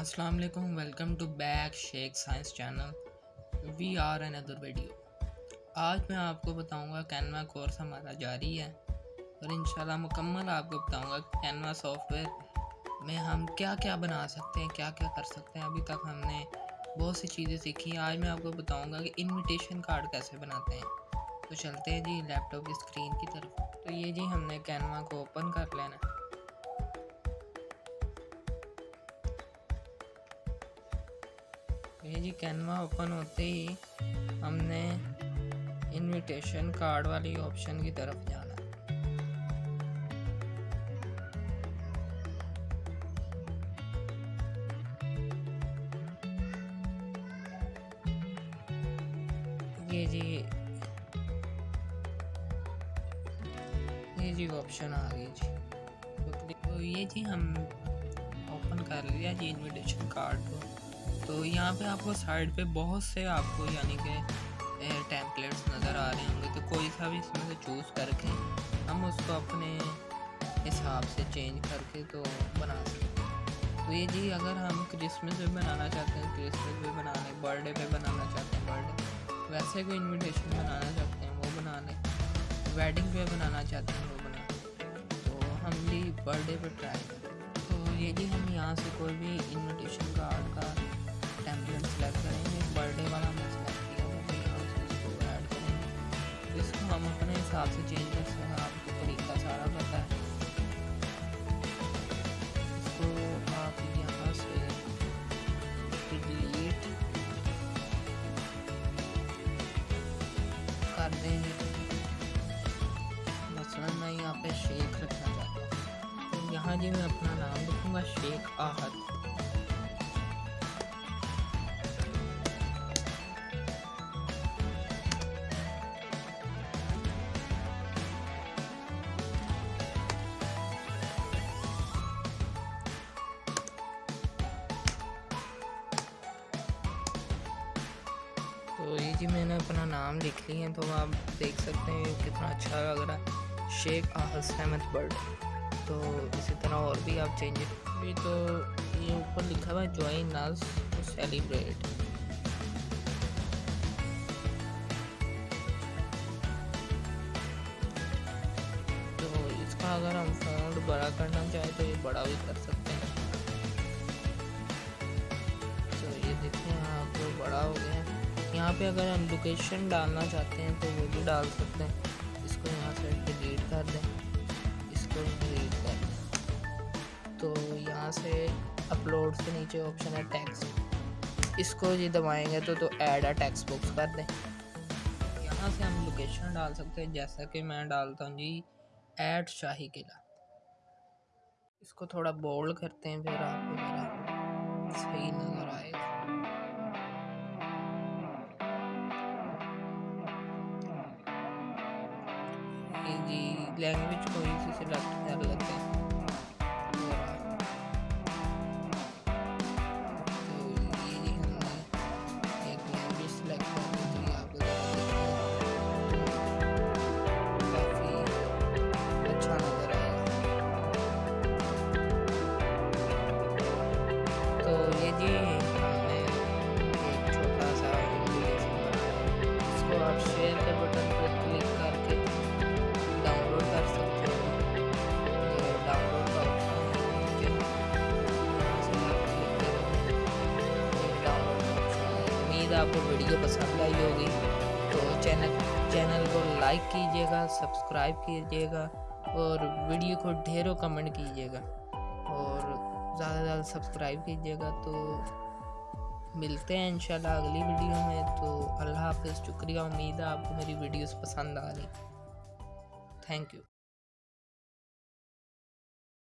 अस्सलाम वालेकुम welcome to back Sheikh science channel we are another video आज मैं आपको बताऊँगा कैनवा कोर्स हमारा जारी है, और इंशाल्लाह मुकम्मल आपको बताऊँगा कैनवा सॉफ्टवेयर में हम क्या क्या बना सकते हैं क्या क्या कर सकते हैं। अभी तक हमने बहुत सी चीज़ें सीखी। हैं आज मैं आपको बताऊँगा कि इनविटेशन कार्ड कैसे बनाते हैं। तो चलते हैं जी लैपटॉप की स्क्रीन की तरफ़। तो ये जी हमने कैनवा को ओपन कर लेना ये जी कैनवा ओपन होते ही हमने इनविटेशन कार्ड वाली ऑप्शन की तरफ़ जाना। ये जी ये जी ऑप्शन आ गई जी। तो, ये जी हम ओपन कर लिया जी इनविटेशन कार्ड को। तो यहाँ पे आपको साइड पे बहुत से आपको यानी कि टेम्पलेट्स नज़र आ रहे होंगे। तो कोई सा भी इसमें से चूज़ करके हम उसको अपने हिसाब से चेंज करके तो बना सकते हैं। तो ये जी अगर हम क्रिसमस पे बनाना चाहते हैं क्रिसमस पे बना लें बर्थडे पे बनाना चाहते हैं बर्थडे वैसे कोई इनविटेशन बनाना चाहते हैं, वो बना लें वेडिंग पे बनाना चाहते हैं, वो बना तो हम भी बर्थडे पे ट्राई करें तो ये जी हम यहाँ से कोई भी इनविटेशन कार्ड का हिसाब से चेंज कर सकते हैं आपको तरीका सारा पता है इसको आप यहाँ से डिलीट कर देंगे मसलन मैं यहाँ पे शेख रखना चाहता हूँ तो यहाँ जी मैं अपना नाम लिखूँगा शेख आहद जी, मैंने अपना नाम लिख लिया है तो आप देख सकते हैं कितना अच्छा लग रहा है। शेख आहस अहमद बर्ड। तो इसी तरह और भी आप चेंज भी तो ये ऊपर लिखा हुआ है ज्वाइन नस टू सेलिब्रेट तो इसका अगर हम फ़ॉन्ट बड़ा करना चाहें तो ये बड़ा भी कर सकते हैं। यहाँ पे अगर हम लोकेशन डालना चाहते हैं तो वो भी डाल सकते हैं। इसको यहाँ से डिलीट कर दें। इसको डिलीट कर दें। तो यहाँ से अपलोड से नीचे ऑप्शन है टैक्स इसको जी दबाएँगे तो तो ऐड आ टैक्स बुक्स कर दें। यहाँ से हम लोकेशन डाल सकते हैं, जैसा कि मैं डालता हूँ जी ऐड शाही किला। इसको थोड़ा बोल्ड करते हैं फिर आपको सही नज़र आएगा। जी लैंग्वेज कोई सी सिलेक्ट कर लेते उम्मीद आपको वीडियो पसंद आई होगी तो चैनल चैनल को लाइक कीजिएगा, सब्सक्राइब कीजिएगा और वीडियो को ढेरों कमेंट कीजिएगा और ज़्यादा से ज़्यादा सब्सक्राइब कीजिएगा। तो मिलते हैं इंशाल्लाह अगली वीडियो में। तो अल्लाह हाफिज़, शुक्रिया, उम्मीद है आपको मेरी वीडियोस पसंद आ रही। Thank you.